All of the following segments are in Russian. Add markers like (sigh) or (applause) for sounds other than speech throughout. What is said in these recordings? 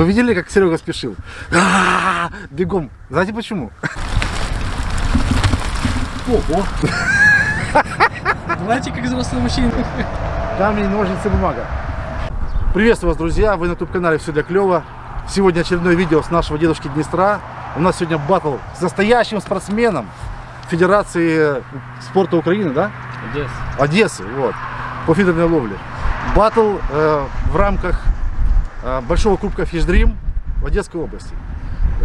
Вы видели, как Серега спешил? А -а -а! Бегом. Знаете почему? Ого. Давайте как взрослый мужчина. Камень, ножницы, бумага. Приветствую вас, друзья. Вы на YouTube-канале «Все для клёва». Сегодня очередное видео с нашего дедушки Днестра. У нас сегодня батл с настоящим спортсменом Федерации спорта Украины, да? Одесса. Одессы, вот, по фидерной ловле. Батл э, в рамках Большого Кубка Фишдрим в Одесской области.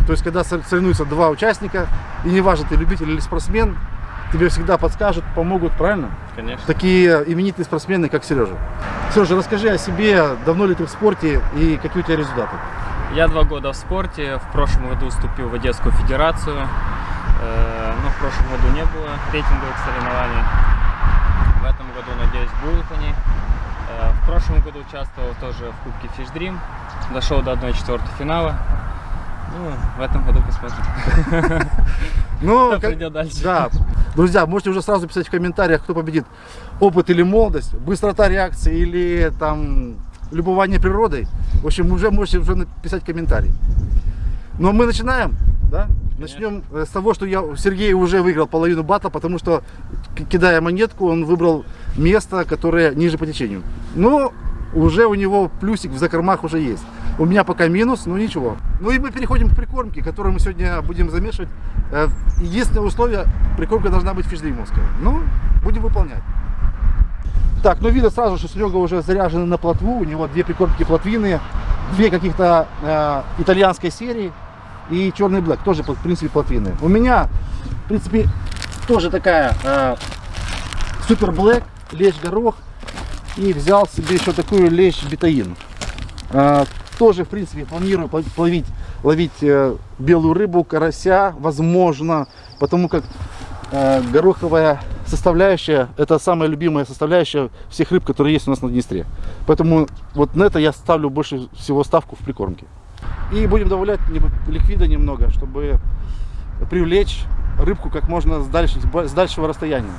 То есть, когда соревнуются два участника, и неважно, ты любитель или спортсмен, тебе всегда подскажут, помогут, правильно? Конечно. Такие именитые спортсмены, как Сережа. Сережа, расскажи о себе, давно ли ты в спорте и какие у тебя результаты? Я два года в спорте, в прошлом году вступил в Одесскую Федерацию, э, но в прошлом году не было рейтинговых соревнований. В этом году, надеюсь, будут они. В прошлом году участвовал тоже в Кубке Fish Dream, дошел до 1-4 финала. Ну, в этом году посмотрим. (laughs) Ну, придет дальше. Да. Друзья, можете уже сразу писать в комментариях, кто победит. Опыт или молодость, быстрота реакции или там любование природой. В общем, уже можете уже написать комментарий. Но мы начинаем, да? Начнем э, с того, что я, Сергей уже выиграл половину батла, потому что, кидая монетку, он выбрал место, которое ниже по течению. Но уже у него плюсик в закормах уже есть. У меня пока минус, но ничего. Ну и мы переходим к прикормке, которую мы сегодня будем замешивать. Э, Единственное условие, прикормка должна быть фишдримовская. Ну, будем выполнять. Так, ну видно сразу, что Серега уже заряжен на плотву. У него две прикормки плотвины, две каких-то э, итальянской серии и черный блэк, тоже в принципе плотвины. У меня, в принципе, тоже такая э, супер блэк, лещ горох. И взял себе еще такую лещ бетаин. Э, тоже, в принципе, планирую пла- ловить, ловить э, белую рыбу, карася, возможно, потому как э, гороховая составляющая это самая любимая составляющая всех рыб, которые есть у нас на Днестре. Поэтому вот на это я ставлю больше всего ставку в прикормке. И будем добавлять ликвида немного, чтобы привлечь рыбку как можно с, дальше, с дальшего расстояния.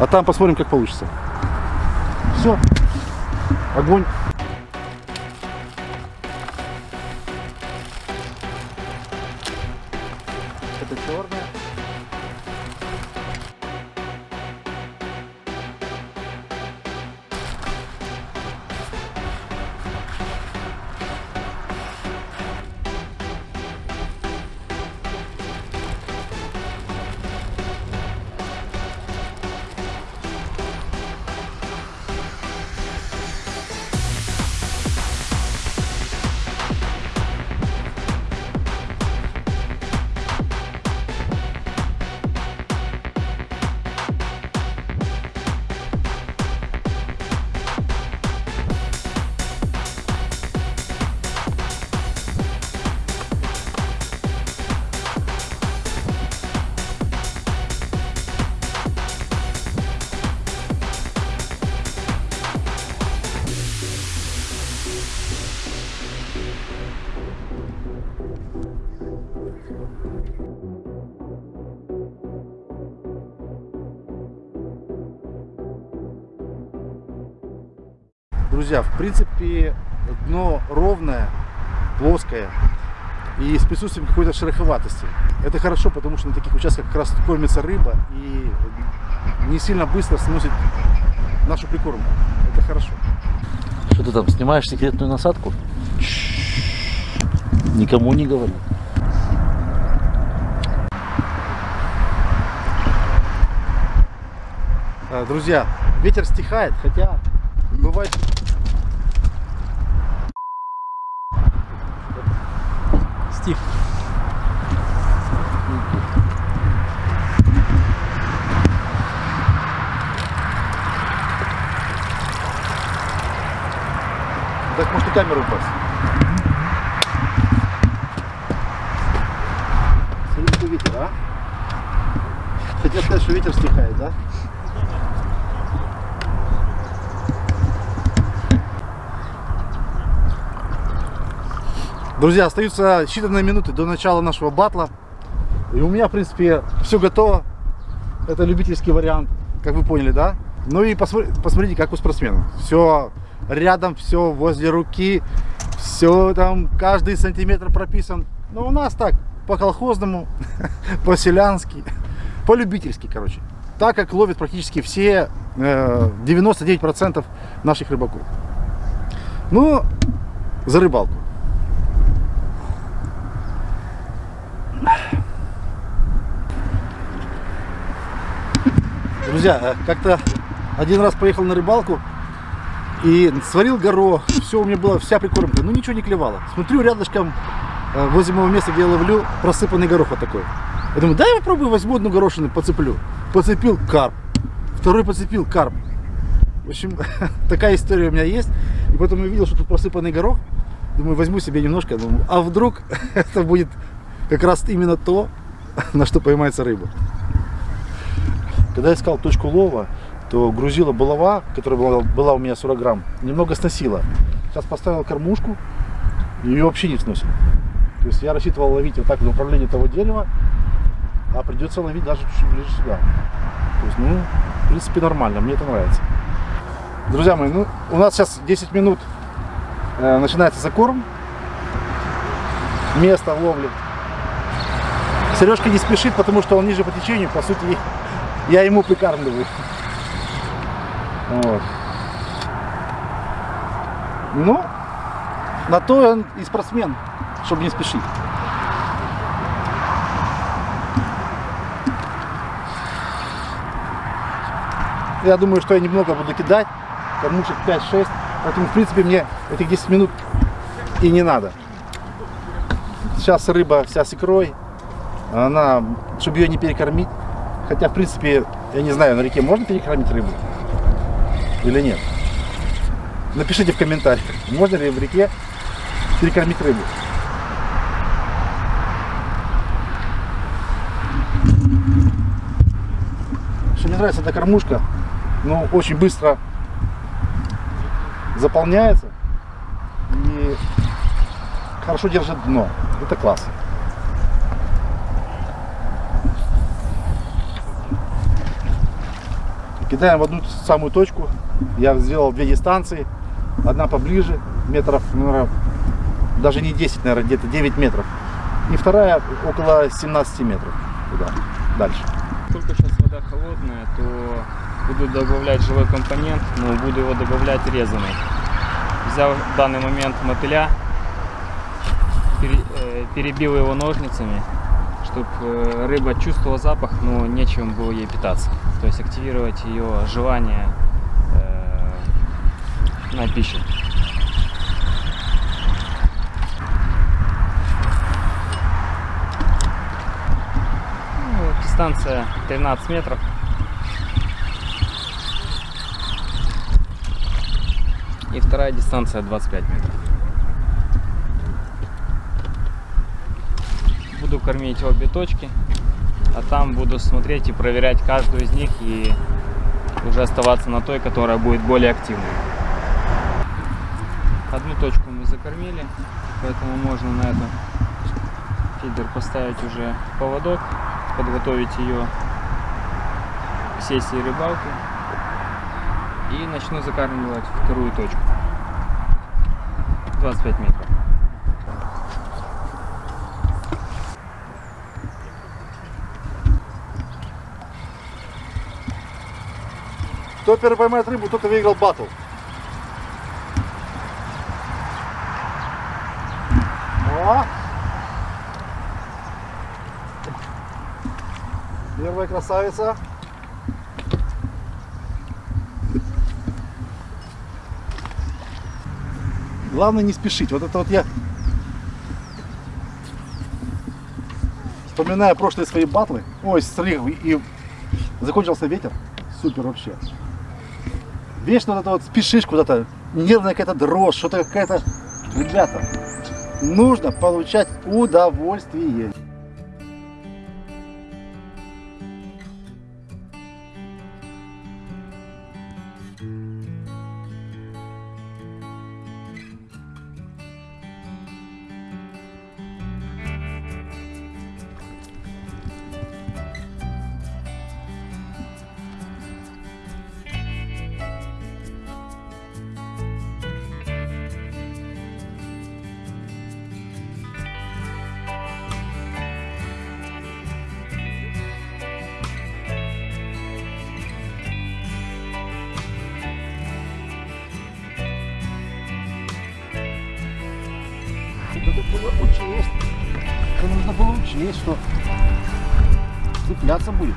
А там посмотрим, как получится. Все. Огонь. Друзья, в принципе, дно ровное, плоское и с присутствием какой-то шероховатости. Это хорошо, потому что на таких участках как раз кормится рыба и не сильно быстро сносит нашу прикормку. Это хорошо. Что ты там снимаешь секретную насадку? Никому не говори. А, Друзья, ветер стихает, хотя бывает... Стих. Так может и камеру упасть. Смотри, какой ветер, а? Хотел сказать, что ветер стихает, да? Друзья, остаются считанные минуты до начала нашего батла. И у меня, в принципе, все готово. Это любительский вариант, как вы поняли, да? Ну и посмотри- посмотрите, как у спортсменов. Все рядом все возле руки, все там, каждый сантиметр прописан. Но у нас так, по-колхозному, (laughs) по-селянски, (laughs) по-любительски, короче. Так как ловят практически все э, 99% наших рыбаков. Ну, за рыбалку. Друзья, э, как-то один раз поехал на рыбалку и сварил горох, все у меня было, вся прикормка, ну ничего не клевало. Смотрю рядышком э, возле моего места, где я ловлю, просыпанный горох вот такой. Я думаю, дай я попробую, возьму одну горошину, подцеплю. Подцепил карп, второй подцепил карп. В общем, (laughs) такая история у меня есть. И потом я увидел, что тут просыпанный горох. Думаю, возьму себе немножко. Думаю, а вдруг (laughs) это будет как раз именно то, (laughs) на что поймается рыба. Когда я искал точку лова, то грузила булава, которая была, была у меня 40 грамм, немного сносила. Сейчас поставил кормушку, ее вообще не сносит. То есть я рассчитывал ловить вот так в направлении того дерева, а придется ловить даже чуть ближе сюда. То есть, ну, в принципе, нормально, мне это нравится. Друзья мои, ну, у нас сейчас 10 минут э, начинается закорм. Место ловли. Сережка не спешит, потому что он ниже по течению, по сути, (laughs) я ему прикармливаю. Вот. Ну, на то он и спортсмен, чтобы не спешить. Я думаю, что я немного буду кидать, кормушек 5-6, поэтому, в принципе, мне этих 10 минут и не надо. Сейчас рыба вся с икрой, она, чтобы ее не перекормить, хотя, в принципе, я не знаю, на реке можно перекормить рыбу или нет. Напишите в комментариях, можно ли в реке перекормить рыбу. Что мне нравится эта кормушка, ну, очень быстро заполняется и хорошо держит дно. Это класс. Кидаем в одну самую точку. Я сделал две дистанции. Одна поближе, метров, наверное, даже не 10, наверное, где-то 9 метров. И вторая около 17 метров. Туда, дальше. Только сейчас вода холодная, то буду добавлять живой компонент, но буду его добавлять резанный. Взял в данный момент мотыля, э, перебил его ножницами, чтобы рыба чувствовала запах, но нечем было ей питаться. То есть активировать ее желание э, на пищу. Ну, дистанция 13 метров. И вторая дистанция 25 метров. Буду кормить обе точки, а там буду смотреть и проверять каждую из них и уже оставаться на той, которая будет более активной. Одну точку мы закормили, поэтому можно на этот фидер поставить уже поводок, подготовить ее к сессии рыбалки и начну закармливать вторую точку. 25 метров. Кто первый поймает рыбу, тот и выиграл батл. О! Первая красавица. Главное не спешить. Вот это вот я вспоминая прошлые свои батлы. Ой, смотри, и закончился ветер. Супер вообще. Вечно вот это вот спешишь куда-то, нервная какая-то дрожь, что-то какая-то... Ребята, нужно получать удовольствие. Было учесть. Это нужно было учесть, что цепляться будет.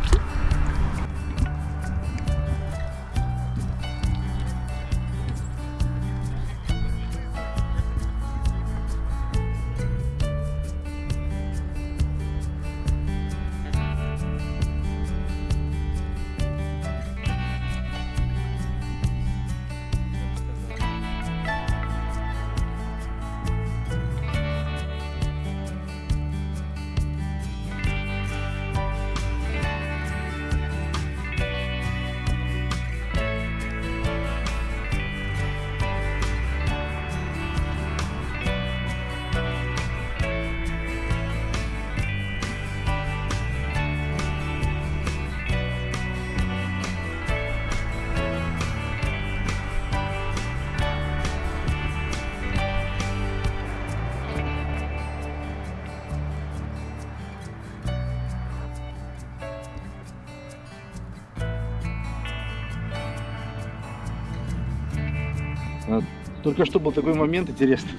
Только что был такой момент интересный.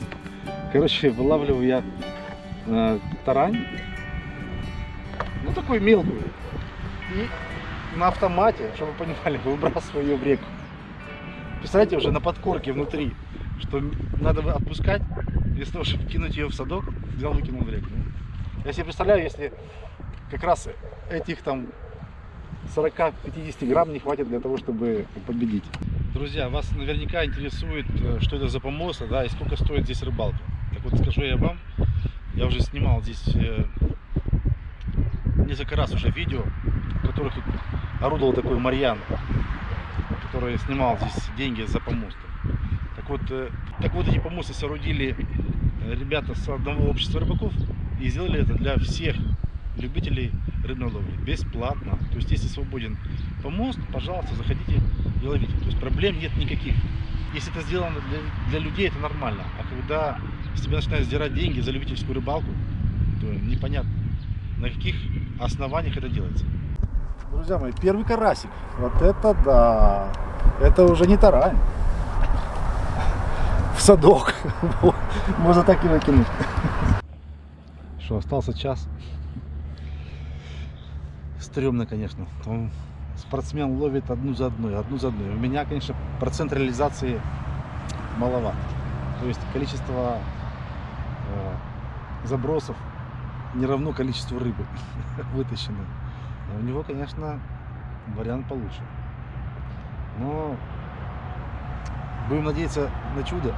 Короче, вылавливаю я э, тарань. Ну, такой мелкую. И на автомате, чтобы вы понимали, (laughs) выбрасываю ее в реку. Представляете, уже на подкорке внутри, что надо отпускать, вместо того, чтобы кинуть ее в садок, взял, выкинул в реку. Я себе представляю, если как раз этих там 40-50 грамм не хватит для того, чтобы победить. Друзья, вас наверняка интересует, э, что это за помост, да, и сколько стоит здесь рыбалка. Так вот, скажу я вам, я уже снимал здесь э, несколько раз уже видео, в которых орудовал такой Марьян, который снимал здесь деньги за помосты. Так вот, э, так вот эти помосты соорудили ребята с одного общества рыбаков и сделали это для всех любителей рыбной ловли бесплатно. То есть, если свободен помост, пожалуйста, заходите и ловите. То есть проблем нет никаких. Если это сделано для, для людей, это нормально. А когда с тебя начинают сдирать деньги за любительскую рыбалку, то непонятно, на каких основаниях это делается. Друзья мои, первый карасик. Вот это да. Это уже не тарань. В садок. (laughs) Можно так и выкинуть. Что, остался час. Стремно, конечно. Он, спортсмен ловит одну за одной, одну за одной. У меня, конечно, процент реализации маловат. То есть количество э, забросов не равно количеству рыбы (laughs) вытащенной. У него, конечно, вариант получше. Но будем надеяться на чудо.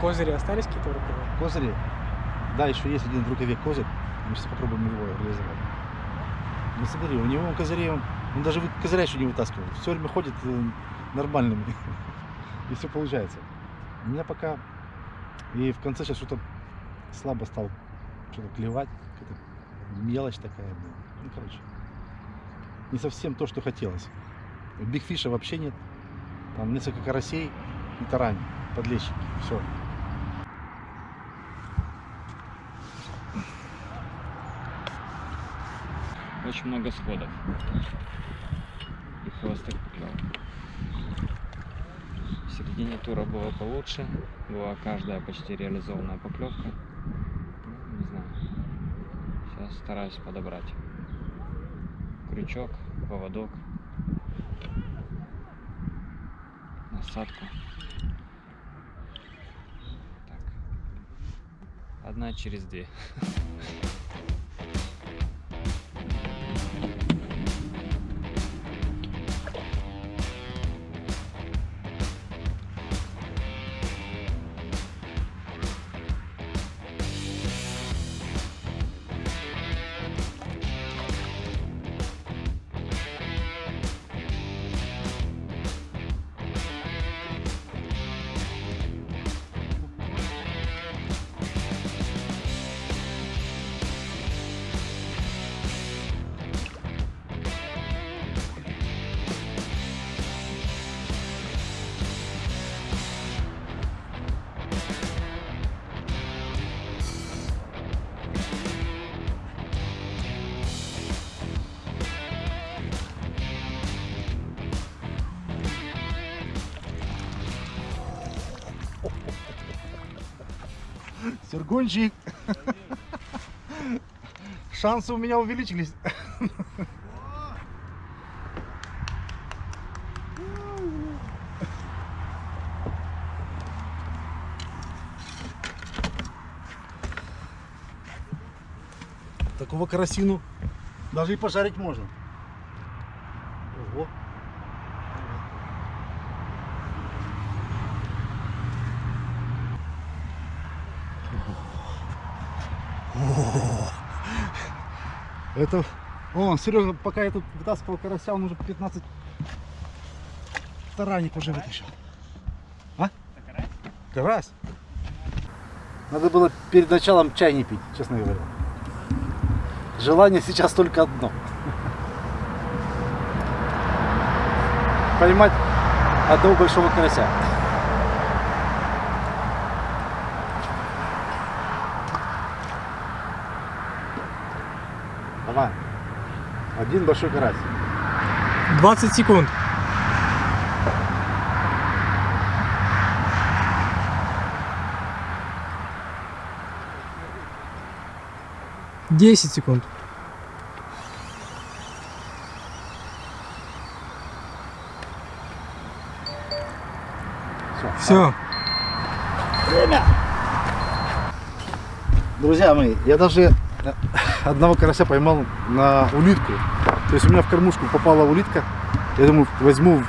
Козыри остались какие-то в рукаве? Козыри. Да, еще есть один в рукаве козырь. Мы сейчас попробуем его реализовать. Ну смотри, у него козырей, он, он даже вы- козыря еще не вытаскивал. Все время ходит э, нормальными. (laughs) И все получается. У меня пока... И в конце сейчас что-то слабо стал что-то клевать. Какая-то мелочь такая. блин. Ну, короче. Не совсем то, что хотелось. Бигфиша вообще нет. Там несколько карасей и тарань, подлещики. Все. Очень много сходов. И хвостых поклевок. В середине тура было получше. Была каждая почти реализованная поклевка. Ну, Не знаю. Сейчас стараюсь подобрать. Крючок, поводок. Насадку. Так. Одна через две. (laughs) Сергунчик. Шансы у меня увеличились. Такого карасину даже и пожарить можно. Это... О, Сережа, пока я тут вытаскивал карася, он уже 15 тараник уже вытащил. А? Карась? Надо было перед началом чай не пить, честно говоря. Желание сейчас только одно. Поймать одного большого карася. Давай. Один большой карась. 20 секунд. Десять секунд. Все. Все. Друзья мои, я даже э, одного карася поймал на улитку. То есть у меня в кормушку попала улитка. Я думаю, возьму,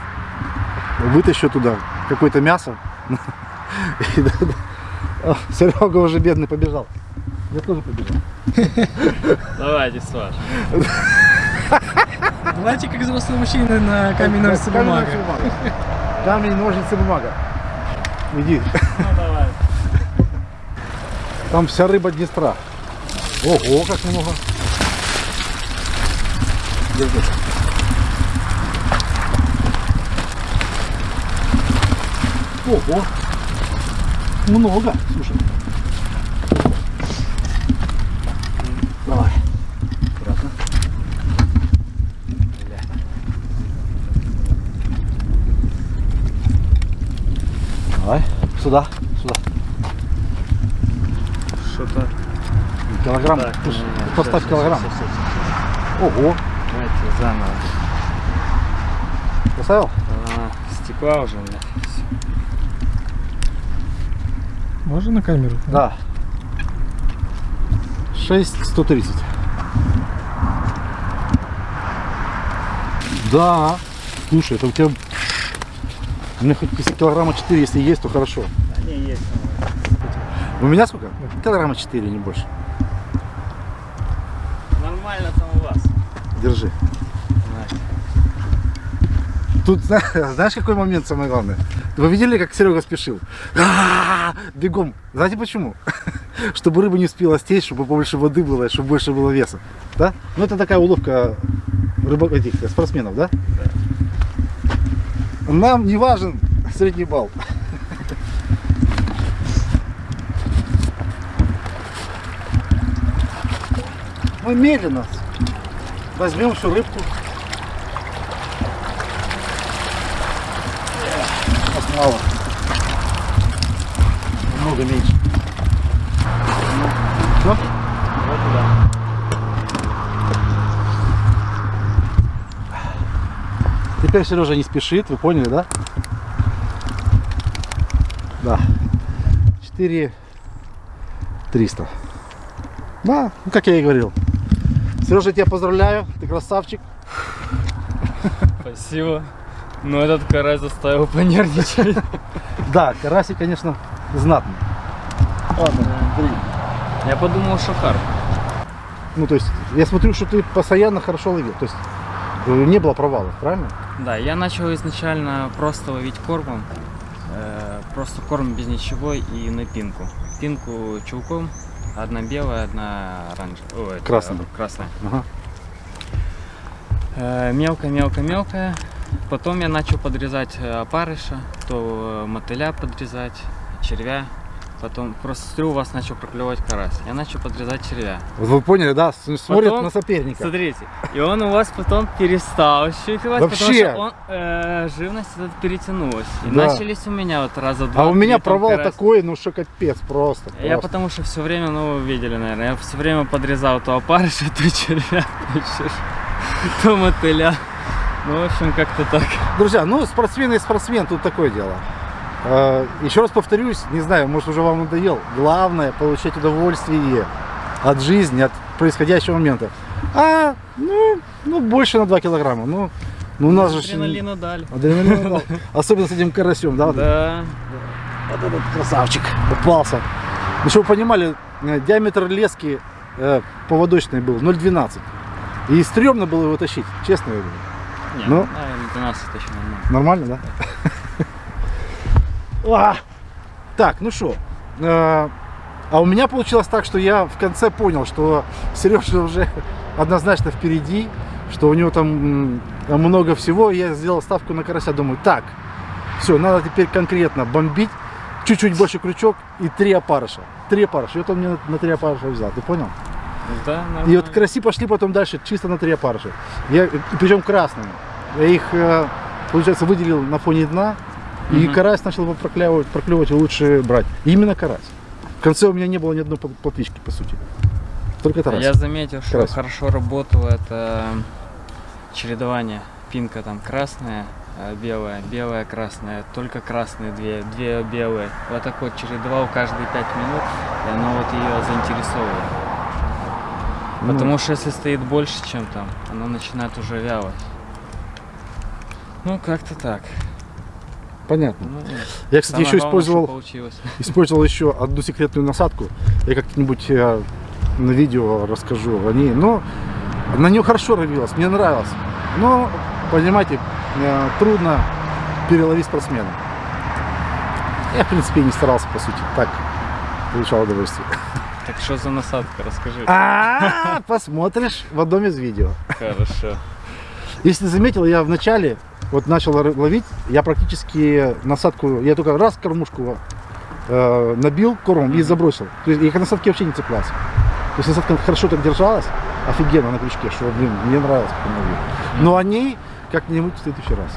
вытащу туда какое-то мясо. (laughs) Серега уже бедный побежал. Я тоже побежал. Давайте, Саш. (laughs) Давайте как взрослые мужчины на камень, ножницы, бумага. Камень, ножницы, бумага. Иди. Ну, давай. Там вся рыба Днестра. Ого, как много. Держи. Ого. Много, слушай. Давай. Аккуратно. Давай, сюда, сюда. Что-то... Килограмм. Не, поставь килограмм. Ого. Заново. Поставил? А, стекла уже у меня. Можно на камеру? Да. 6130. Да. Слушай, это у тебя... У меня хоть килограмма 4, если есть, то хорошо. Да не, есть. У меня сколько? Килограмма 4, не больше. Нормально там у вас. Держи. Тут, зна- (laughs) знаешь, какой момент самое главное? Вы видели, как Серега спешил? А-а-а! Бегом. Знаете почему? (laughs) Чтобы рыба не успела стечь, чтобы побольше воды было, чтобы больше было веса. Да? Ну, это такая уловка рыбак, этих спортсменов, да? Нам не важен средний балл. (laughs) Мы медленно возьмем всю рыбку. Мало. Много меньше. Всё? Вот туда. Теперь Сережа не спешит, вы поняли, да? Да. 4 300. Да, ну как я и говорил. Сережа, тебя поздравляю, ты красавчик. Спасибо. Но этот карась заставил понервничать. (laughs) Да, карасик, конечно, знатный. Ладно, бери. Я подумал, что карп. Ну, то есть, я смотрю, что ты постоянно хорошо ловил. То есть, э, не было провалов, правильно? Да, я начал изначально просто ловить кормом. Э, просто корм без ничего и на пинку. Пинку чулком. Одна белая, одна оранжевая. Красная. красная. Ага. Э, мелко, мелко, мелко. Потом я начал подрезать э, опарыша, то э, мотыля подрезать, червя. Потом просто у вас начал проклевать карась. Я начал подрезать червя. Вот вы поняли, да? С- Смотрят Потом- на соперника. Смотрите, и он у вас потом перестал щупивать, потому Вообще. что он, э, живность этот перетянулась. И Да. начались у меня вот раза два. А у меня провал карась. такой, ну что капец, просто. Я просто. потому что все время, ну вы видели, наверное, я все время подрезал то опарыша, (laughs) то червя, то, чер- то мотыля. Ну, в общем, как-то так. Друзья, ну спортсмен и спортсмен, тут такое дело. Э, Еще раз повторюсь, не знаю, может уже вам надоел. Главное получать удовольствие от жизни, от происходящего момента. А, ну, ну больше на 2 килограмма. Ну, ну у нас же... Адреналину дали. Адреналин дал. Особенно с этим карасем, да? Да. Вот этот красавчик попался. Ну, чтобы вы понимали, э, диаметр лески э, был 0,12. И стрёмно было его тащить, честно говорю. Не, Ну. наверное, 12 точно нормально. Нормально, да? Так, ну что. А у меня получилось так, что я в конце понял, что Сережа уже однозначно впереди, что у него там много всего. Я сделал ставку на карася. Думаю, так, все, надо теперь конкретно бомбить. Чуть-чуть больше крючок и три опарыша. Три опарыша. И вот он мне на, на три опарыша взял. Ты понял? Да, И вот караси пошли потом дальше чисто на три опарыша. Я, причем красными. Я их, э, получается, выделил на фоне дна. И Мгм. карась начал проклевывать, проклевывать и лучше брать. Именно карась. В конце у меня не было ни одной пл- плотвички, по сути. Только тарас. Я заметил, что Красный. хорошо работало это чередование. Пинка там красная, э, белая, белая, красная, только красные две, две белые. Вот так вот чередовал каждые пять минут, и оно вот ее Ну, Потому что если стоит больше, чем там, оно начинает уже вяло. Ну, как-то так. Понятно. Ну, Я, кстати, еще главное, использовал, (laughs) использовал еще одну секретную насадку. Я как-нибудь э, на видео расскажу о ней. Но на нее хорошо ловилось, мне нравилось. Но, понимаете, э, трудно переловить спортсмена. Я, в принципе, и не старался, по сути. Так, получал удовольствие. (laughs) Так что за насадка, расскажи. А, посмотришь в одном из видео. Хорошо. Если заметил, я в начале вот начал ло- ловить, я практически насадку, я только раз кормушку э, набил кормом и забросил. То есть я к насадке вообще не цеплялся. То есть насадка хорошо так держалась, офигенно на крючке, что, блин, мне нравилось, как она ловила. Но о ней как-нибудь в следующий раз.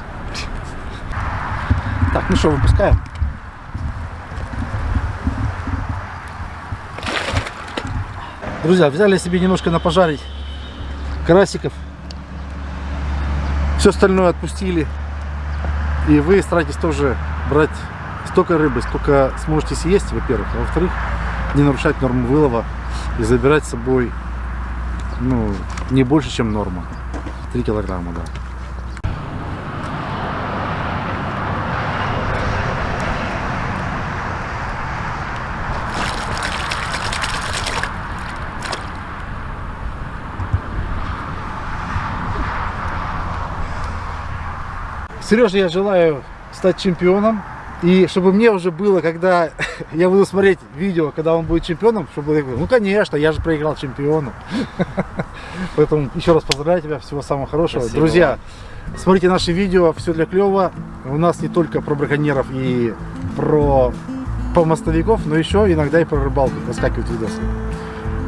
Так, ну что, выпускаем. Друзья, взяли себе немножко на пожарить карасиков. Все остальное отпустили. И вы старайтесь тоже брать столько рыбы, сколько сможете съесть, во-первых. А во-вторых, не нарушать норму вылова и забирать с собой ну, не больше, чем норма. 3 килограмма, да. Сережа, я желаю стать чемпионом. И чтобы мне уже было, когда (laughs) я буду смотреть видео, когда он будет чемпионом, чтобы я говорил, ну конечно, я же проиграл чемпиону. (laughs) Поэтому еще раз поздравляю тебя, всего самого хорошего. Спасибо Друзья, смотрите наши видео, все для клева. У нас не только про браконьеров и про помостовиков, но еще иногда и про рыбалку выскакивают видосы.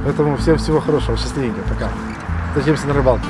Поэтому всем всего хорошего, счастливенько, пока. Встретимся на рыбалке.